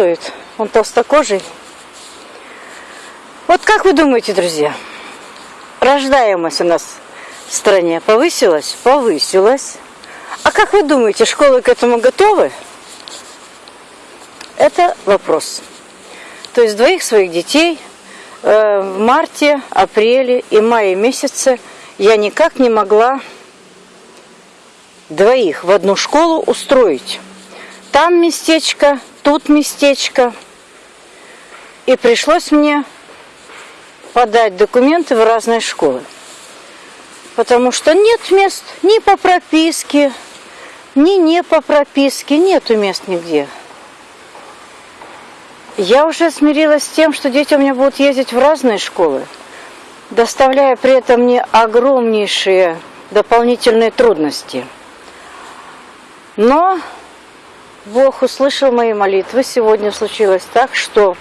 работает. Он толстокожий. Вот как вы думаете, друзья, рождаемость у нас в стране повысилась? Повысилась. А как вы думаете, школы к этому готовы? Это вопрос. То есть двоих своих детей э, в марте, апреле и мае месяце я никак не могла двоих в одну школу устроить. Там местечко, тут местечко. И пришлось мне подать документы в разные школы. Потому что нет мест ни по прописке, ни не по прописке, нету мест нигде. Я уже смирилась с тем, что дети у меня будут ездить в разные школы, доставляя при этом мне огромнейшие дополнительные трудности. Но Бог услышал мои молитвы. Сегодня случилось так, что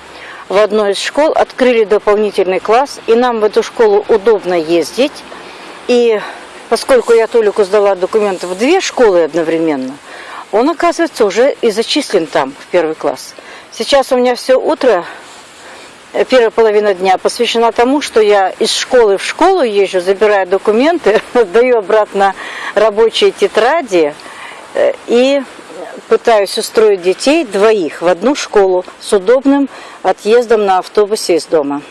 в одной из школ открыли дополнительный класс, и нам в эту школу удобно ездить. И поскольку я Толику сдала документы в две школы одновременно, он, оказывается, уже и зачислен там, в первый класс. Сейчас у меня все утро, э, первая половина дня посвящена тому, что я из школы в школу езжу, забираю документы, даю обратно рабочие тетради э, и пытаюсь устроить детей двоих в одну школу с удобным отъездом на автобусе из дома.